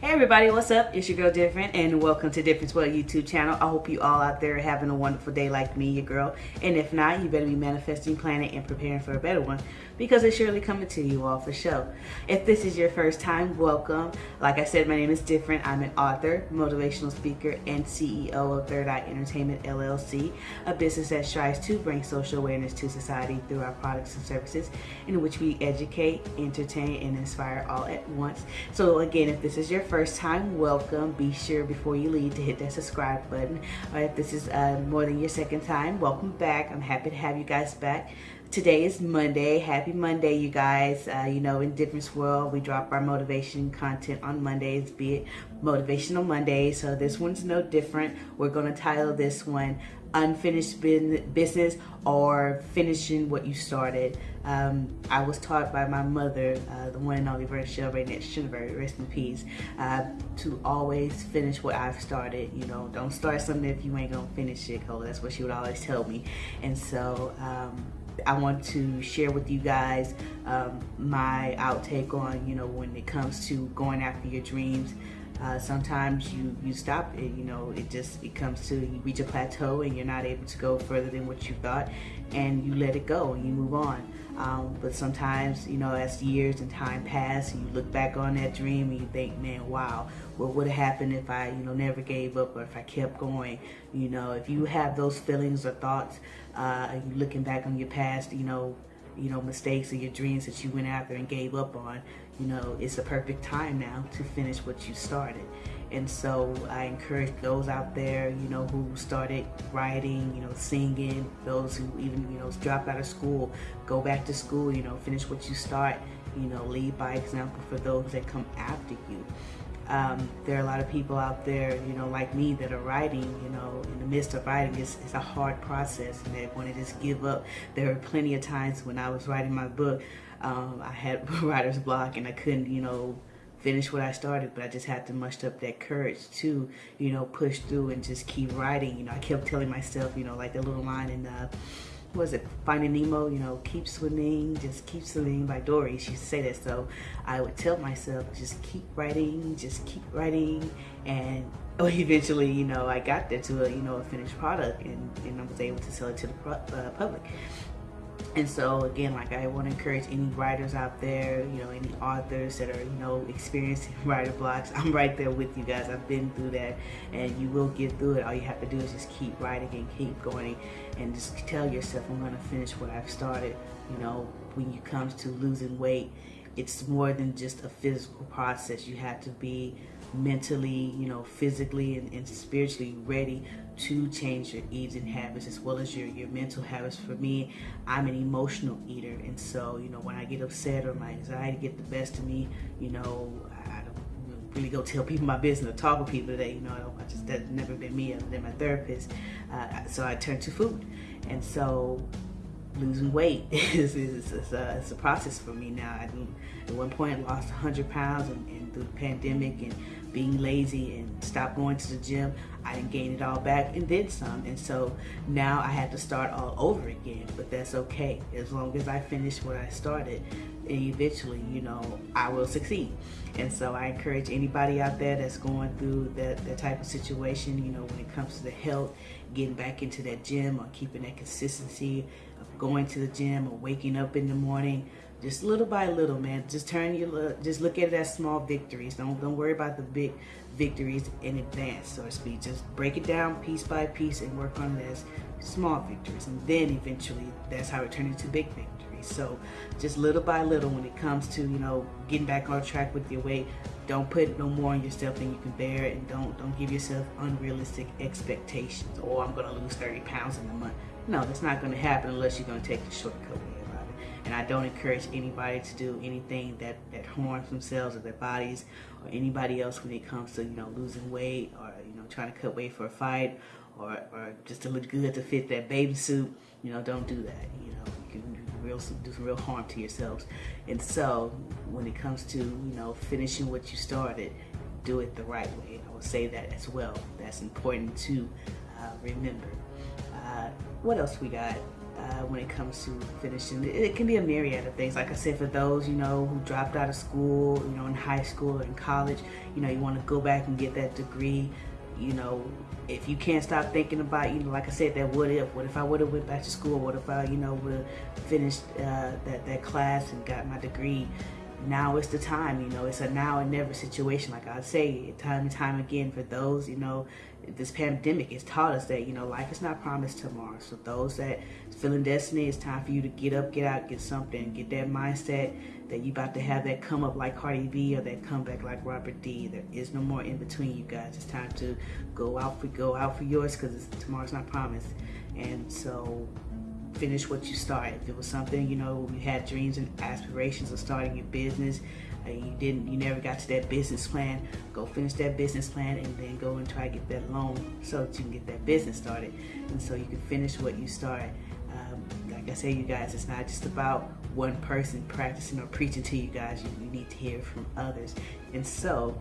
Hey everybody, what's up? It's your girl Different and welcome to Difference World YouTube channel. I hope you all out there are having a wonderful day like me, your girl. And if not, you better be manifesting, planning, and preparing for a better one because it's surely coming to you all for show. If this is your first time, welcome. Like I said, my name is Different. I'm an author, motivational speaker, and CEO of Third Eye Entertainment LLC, a business that strives to bring social awareness to society through our products and services in which we educate, entertain, and inspire all at once. So again, if this is your first time, welcome. Be sure before you leave to hit that subscribe button. Or if this is uh, more than your second time, welcome back. I'm happy to have you guys back. Today is Monday. Happy Monday, you guys. Uh, you know, in Difference World, we drop our motivation content on Mondays, be it Motivational Monday. So this one's no different. We're going to title this one Unfinished Business or Finishing What You Started. Um, I was taught by my mother, uh, the one and only Virgil Raynette Shinneberg, rest in peace, uh, to always finish what I've started. You know, don't start something if you ain't gonna finish it, cause that's what she would always tell me. And so, um, I want to share with you guys um, my outtake on, you know, when it comes to going after your dreams. Uh, sometimes you, you stop it, you know, it just, it comes to, you reach a plateau and you're not able to go further than what you thought and you let it go and you move on. Um, but sometimes, you know, as years and time pass, you look back on that dream and you think, man, wow, what would have happened if I, you know, never gave up or if I kept going? You know, if you have those feelings or thoughts, uh, you looking back on your past, you know, you know, mistakes or your dreams that you went after and gave up on, you know, it's a perfect time now to finish what you started. And so I encourage those out there, you know, who started writing, you know, singing, those who even, you know, dropped out of school, go back to school, you know, finish what you start, you know, lead by example for those that come after you. Um, there are a lot of people out there, you know, like me that are writing, you know, in the midst of writing, it's, it's a hard process and they want to just give up. There were plenty of times when I was writing my book, um, I had writer's block and I couldn't, you know, finish what I started, but I just had to muster up that courage to, you know, push through and just keep writing. You know, I kept telling myself, you know, like the little line in, uh, was it Finding Nemo, you know, keep swimming, just keep swimming by Dory. She used to say that. So I would tell myself, just keep writing, just keep writing. And eventually, you know, I got there to a, you know, a finished product and, and I was able to sell it to the uh, public. And so again, like I want to encourage any writers out there, you know, any authors that are, you know, experiencing writer blocks. I'm right there with you guys. I've been through that and you will get through it. All you have to do is just keep writing and keep going and just tell yourself, I'm going to finish what I've started. You know, when it comes to losing weight, it's more than just a physical process. You have to be mentally, you know, physically and, and, spiritually ready to change your eating habits as well as your, your mental habits. For me, I'm an emotional eater. And so, you know, when I get upset or my anxiety get the best of me, you know, I don't really go tell people my business or talk with people that, you know, I, don't, I just, that's never been me other than my therapist. Uh, so I turn to food. And so losing weight is, is, is, a, it's a process for me now. I at one point lost 100 pounds and, and, through the pandemic and being lazy and stopped going to the gym, I didn't gain it all back and did some. And so now I had to start all over again, but that's okay. As long as I finish what I started, and eventually, you know, I will succeed. And so I encourage anybody out there that's going through that, that type of situation, you know, when it comes to the health, getting back into that gym or keeping that consistency of going to the gym or waking up in the morning, just little by little, man. Just turn your, just look at it as small victories. Don't don't worry about the big victories in advance, so to speak. Just break it down piece by piece and work on as small victories, and then eventually that's how it turns into big victories. So just little by little, when it comes to you know getting back on track with your weight, don't put no more on yourself than you can bear, and don't don't give yourself unrealistic expectations. Oh, I'm gonna lose 30 pounds in a month. No, that's not gonna happen unless you're gonna take the shortcut and I don't encourage anybody to do anything that, that harms themselves or their bodies or anybody else when it comes to, you know, losing weight or, you know, trying to cut weight for a fight or, or just to look good to fit that baby suit. You know, don't do that. You know, you can do real, do some real harm to yourselves. And so when it comes to, you know, finishing what you started, do it the right way. I will say that as well. That's important to uh, remember. Uh, what else we got? Uh, when it comes to finishing. It, it, can be a myriad of things. Like I said, for those, you know, who dropped out of school, you know, in high school or in college, you know, you want to go back and get that degree. You know, if you can't stop thinking about, you know, like I said, that what if, what if I would have went back to school? What if I, you know, would have finished uh, that, that class and got my degree? Now it's the time you know it's a now and never situation. Like i say time and time again for those you know this pandemic has taught us that you know life is not promised tomorrow. So those that feeling destiny it's time for you to get up get out get something get that mindset that you about to have that come up like cardi b or that comeback like robert d. There is no more in between you guys. It's time to go out for go out for yours because tomorrow's not promised. And so finish what you started. If it was something, you know, you had dreams and aspirations of starting your business, and you didn't, you never got to that business plan, go finish that business plan and then go and try to get that loan so that you can get that business started. And so you can finish what you started. Um, like I say, you guys, it's not just about one person practicing or preaching to you guys. You, you need to hear from others. And so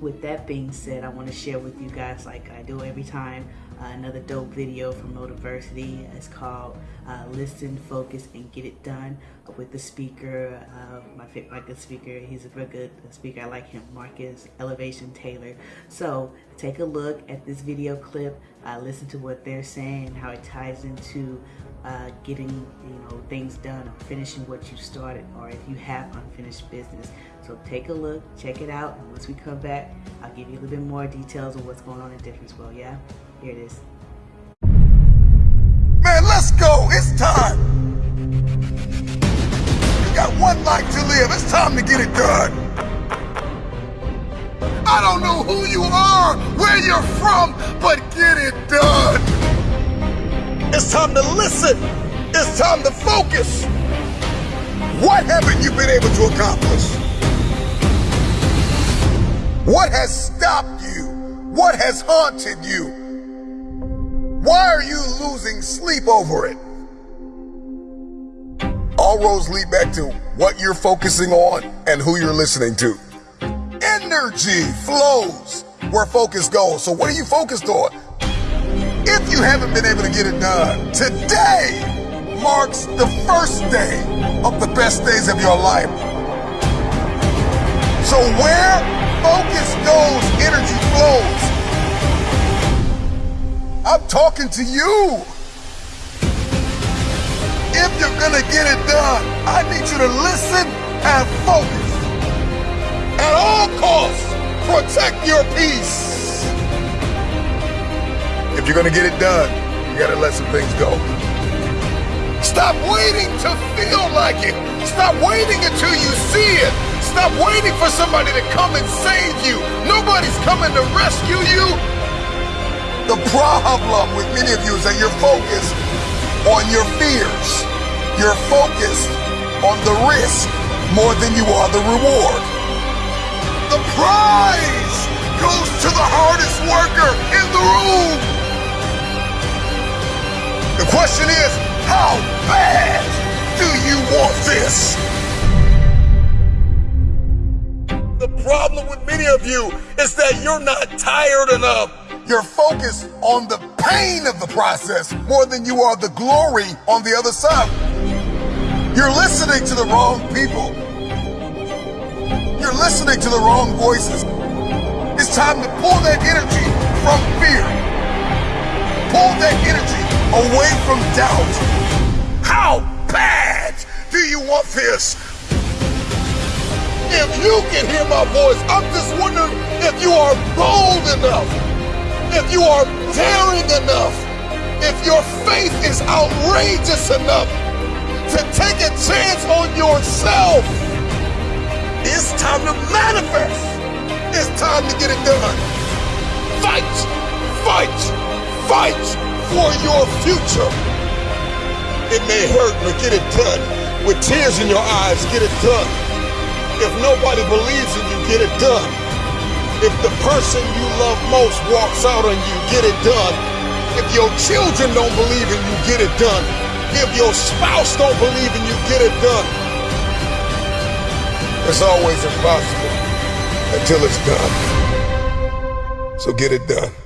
with that being said, I want to share with you guys, like I do every time, uh, another dope video from Motiversity. It's called uh, Listen, Focus, and Get It Done with the speaker, uh, my, my good speaker. He's a very good speaker. I like him, Marcus Elevation Taylor. So take a look at this video clip, uh, listen to what they're saying, how it ties into uh, getting you know things done, or finishing what you started, or if you have unfinished business. So take a look, check it out, and once we come back, I'll give you a little bit more details of what's going on in Difference World, yeah? Here it is. Man, let's go. It's time. You got one life to live. It's time to get it done. I don't know who you are, where you're from, but get it done. It's time to listen. It's time to focus. What haven't you been able to accomplish? What has stopped you? What has haunted you? Why are you losing sleep over it? All roads lead back to what you're focusing on and who you're listening to. Energy flows where focus goes. So what are you focused on? If you haven't been able to get it done, today marks the first day of the best days of your life. So where focus goes, energy flows. I'm talking to you. If you're gonna get it done, I need you to listen and focus. At all costs, protect your peace. If you're gonna get it done, you gotta let some things go. Stop waiting to feel like it. Stop waiting until you see it. Stop waiting for somebody to come and save you. Nobody's coming to rescue you. The problem with many of you is that you're focused on your fears. You're focused on the risk more than you are the reward. The prize goes to the hardest worker in the room. The question is, how bad do you want this? The problem with many of you is that you're not tired enough you're focused on the pain of the process more than you are the glory on the other side. You're listening to the wrong people. You're listening to the wrong voices. It's time to pull that energy from fear. Pull that energy away from doubt. How bad do you want this? If you can hear my voice, I'm just wondering if you are bold enough if you are daring enough, if your faith is outrageous enough to take a chance on yourself, it's time to manifest. It's time to get it done. Fight, fight, fight for your future. It may hurt, but get it done. With tears in your eyes, get it done. If nobody believes in you, get it done. If the person you love most walks out on you, get it done. If your children don't believe in you, get it done. If your spouse don't believe in you, get it done. It's always impossible until it's done. So get it done.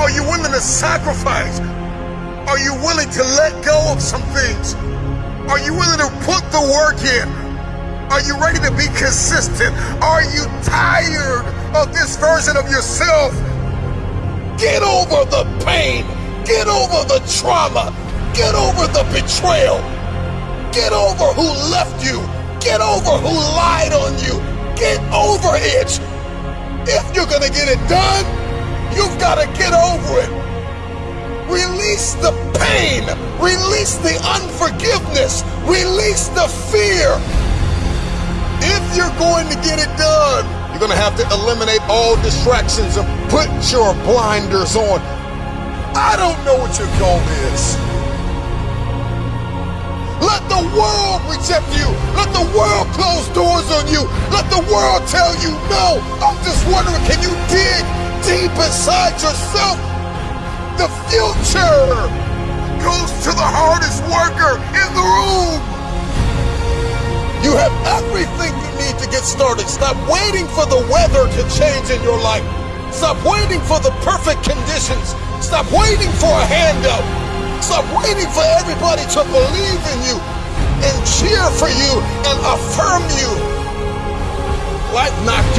Are you willing to sacrifice? Are you willing to let go of some things? Are you willing to put the work in? Are you ready to be consistent? Are you tired of this version of yourself? Get over the pain. Get over the trauma. Get over the betrayal. Get over who left you. Get over who lied on you. Get over it. If you're going to get it done, you've got to get over it. Release the pain. Release the unforgiveness. Release the fear. If you're going to get it done, you're going to have to eliminate all distractions and put your blinders on. I don't know what your goal is. Let the world reject you. Let the world close doors on you. Let the world tell you no. I'm just wondering, can you dig deep inside yourself? The future goes to the hardest worker in the room. You have everything you need to get started. Stop waiting for the weather to change in your life. Stop waiting for the perfect conditions. Stop waiting for a handout. Stop waiting for everybody to believe in you and cheer for you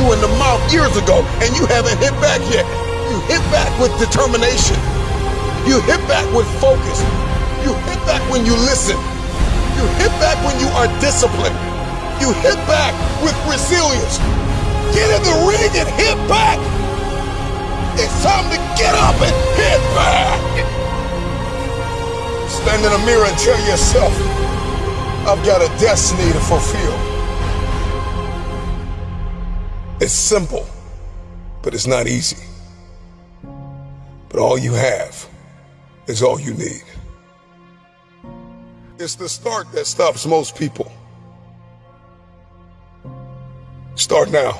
you in the mouth years ago and you haven't hit back yet. You hit back with determination. You hit back with focus. You hit back when you listen. You hit back when you are disciplined. You hit back with resilience. Get in the ring and hit back. It's time to get up and hit back. Stand in the mirror and tell yourself, I've got a destiny to fulfill. It's simple, but it's not easy. But all you have is all you need. It's the start that stops most people. Start now.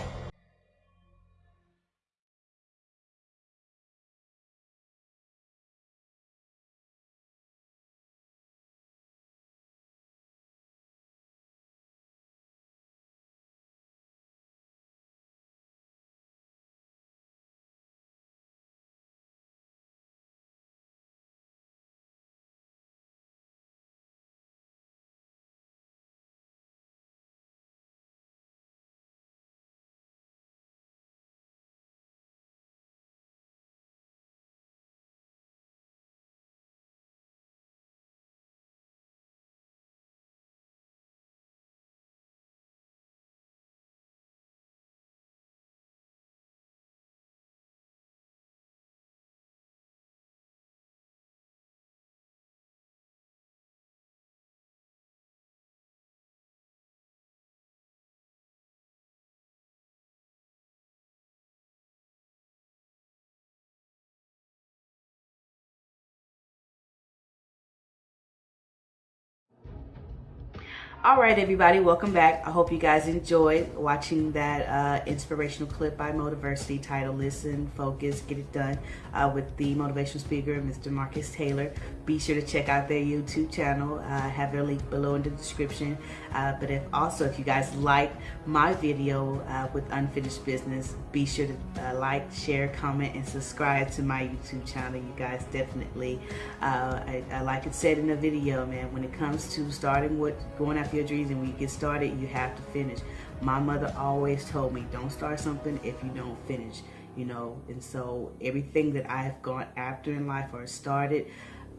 All right everybody welcome back. I hope you guys enjoyed watching that uh, inspirational clip by motiversity titled listen focus get it done uh, with the motivational speaker mr marcus taylor. Be sure to check out their youtube channel. Uh, have their link below in the description. Uh, but if also if you guys like my video uh, with unfinished business be sure to uh, like share comment and subscribe to my youtube channel. You guys definitely I, I like it said in the video man when it comes to starting what going after your dreams and when you get started, you have to finish. My mother always told me, don't start something if you don't finish, you know, and so everything that I've gone after in life or started,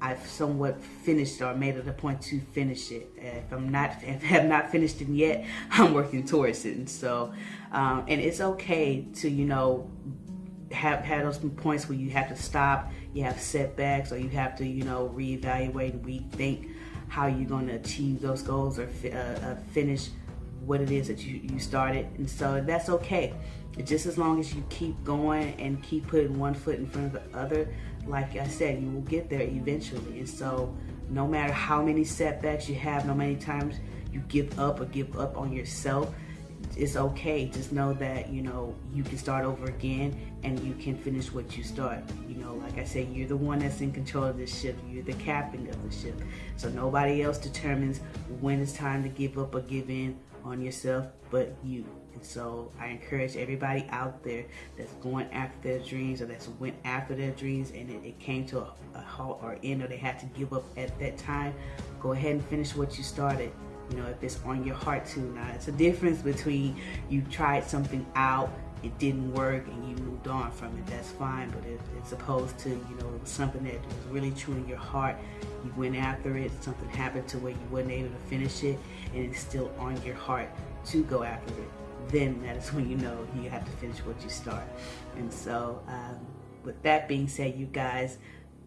I've somewhat finished or made it a point to finish it. If I'm not, if I have not finished it yet, I'm working towards it. And so, um, and it's okay to, you know, have have those points where you have to stop, you have setbacks, or you have to, you know, reevaluate, and rethink how you're going to achieve those goals or uh, uh, finish what it is that you, you started. And so that's okay. Just as long as you keep going and keep putting one foot in front of the other, like I said, you will get there eventually. And so no matter how many setbacks you have, no many times you give up or give up on yourself, it's okay. Just know that, you know, you can start over again and you can finish what you start. You know, like I say, you're the one that's in control of this ship. You're the captain of the ship. So nobody else determines when it's time to give up or give in on yourself but you. And so I encourage everybody out there that's going after their dreams or that's went after their dreams and it, it came to a, a halt or end or they had to give up at that time, go ahead and finish what you started you know if it's on your heart to now it's a difference between you tried something out it didn't work and you moved on from it, that's fine. But if it's opposed to, you know, something that was really true in your heart, you went after it, something happened to where you weren't able to finish it, and it's still on your heart to go after it, then that is when you know you have to finish what you start. And so, um, with that being said, you guys,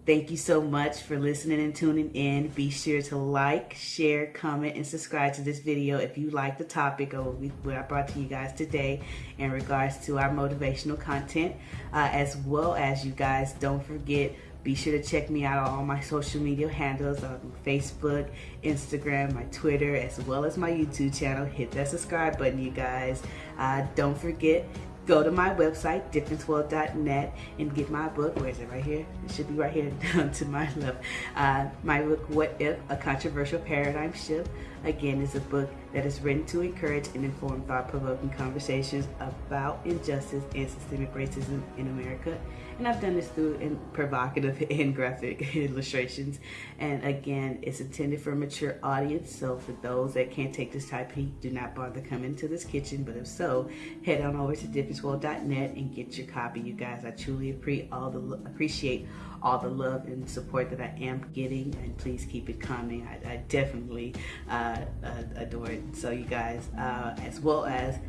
Thank you so much for listening and tuning in. Be sure to like, share, comment, and subscribe to this video if you like the topic of what I brought to you guys today in regards to our motivational content. Uh, as well as you guys, don't forget, be sure to check me out on all my social media handles on Facebook, Instagram, my Twitter, as well as my YouTube channel. Hit that subscribe button, you guys. Uh, don't forget, go to my website, differenceworld.net, and get my book. Where is it? Right here? It should be right here to my left. Uh, my book, What If? A Controversial Paradigm Shift. Again, is a book that is written to encourage and inform thought-provoking conversations about injustice and systemic racism in America. And I've done this through in provocative and graphic illustrations. And again, it's intended for a mature audience. So for those that can't take this type do not bother coming to this kitchen. But if so, head on over to differenceworld.net and get your copy. You guys, I truly appreciate all the appreciate all the love and support that I am getting, and please keep it coming. I, I definitely uh, uh, adore it. So you guys, uh, as well as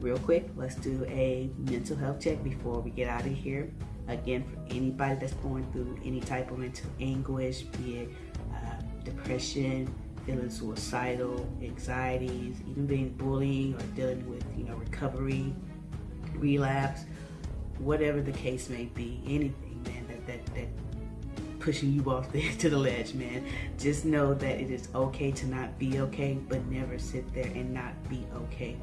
real quick, let's do a mental health check before we get out of here. Again, for anybody that's going through any type of mental anguish, be it uh, depression, feeling suicidal, anxieties, even being bullying or dealing with, you know, recovery, relapse, whatever the case may be, anything, that, that, pushing you off the, to the ledge, man. Just know that it is okay to not be okay, but never sit there and not be okay.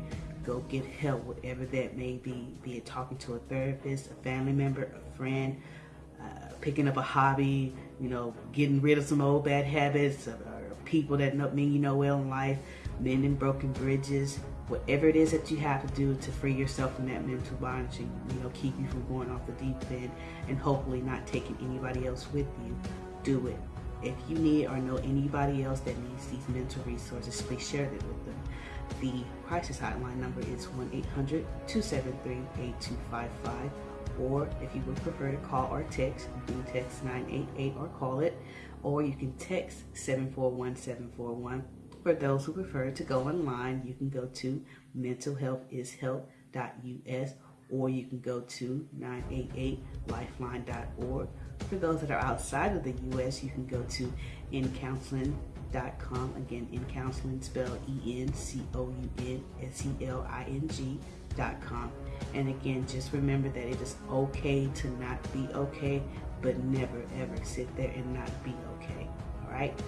Go get help, whatever that may be, be it talking to a therapist, a family member, a friend, uh, picking up a hobby, you know, getting rid of some old bad habits, or, or people that mean you know well in life, mending broken bridges, whatever it is that you have to do to free yourself from that mental bondage you know keep you from going off the deep end and hopefully not taking anybody else with you do it. If you need or know anybody else that needs these mental resources please share it with them. The crisis hotline number is 1-800-273-8255 or if you would prefer to call or text you can text 988 or call it. Or you can text 741-741 for those who prefer to go online, you can go to mentalhealthishelp.us or you can go to 988lifeline.org. For those that are outside of the U.S., you can go to encounseling.com. Again, encounseling spelled E-N-C-O-U-N-S-E-L-I-N-G.com. And again, just remember that it is okay to not be okay, but never ever sit there and not be okay. All right?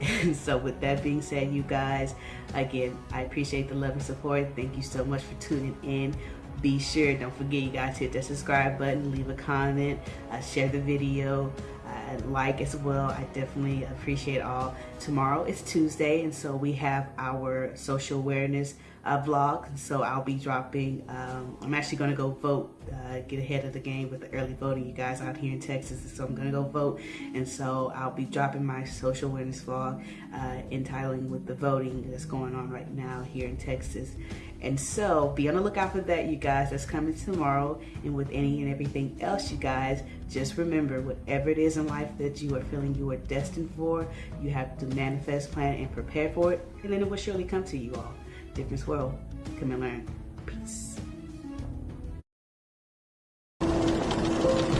And so with that being said, you guys, again, I appreciate the love and support. Thank you so much for tuning in. Be sure, don't forget you guys hit that subscribe button, leave a comment, uh, share the video, uh, like as well. I definitely appreciate all. Tomorrow is Tuesday, and so we have our social awareness uh, vlog. So I'll be dropping, um, I'm actually going to go vote, uh, get ahead of the game with the early voting, you guys out here in Texas. So I'm going to go vote. And so I'll be dropping my social awareness vlog uh, entitling with the voting that's going on right now here in Texas. And so be on the lookout for that, you guys. That's coming tomorrow. And with any and everything else, you guys, just remember whatever it is in life that you are feeling you are destined for, you have to manifest, plan, and prepare for it. And then it will surely come to you all. Difference World. Come and learn. Peace.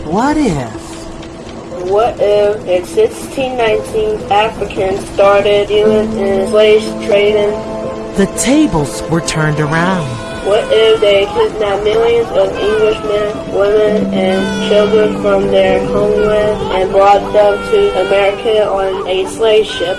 What if? What if in 1619 Africans started dealing in slave trading? The tables were turned around. What if they kidnapped millions of Englishmen, women, and children from their homeland and brought them to America on a slave ship?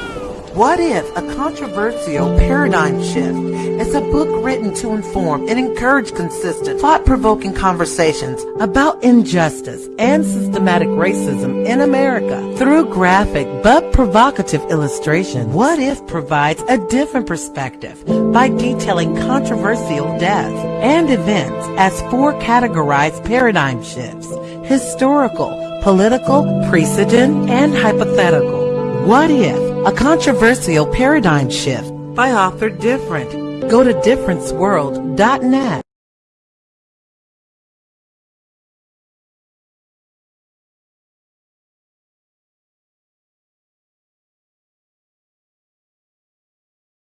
What if a controversial paradigm shift is a book written to inform and encourage consistent, thought-provoking conversations about injustice and systematic racism in America. Through graphic but provocative illustration, What If provides a different perspective by detailing controversial deaths and events as four categorized paradigm shifts, historical, political, precedent, and hypothetical. What If? A controversial paradigm shift by author Different. Go to differenceworld.net.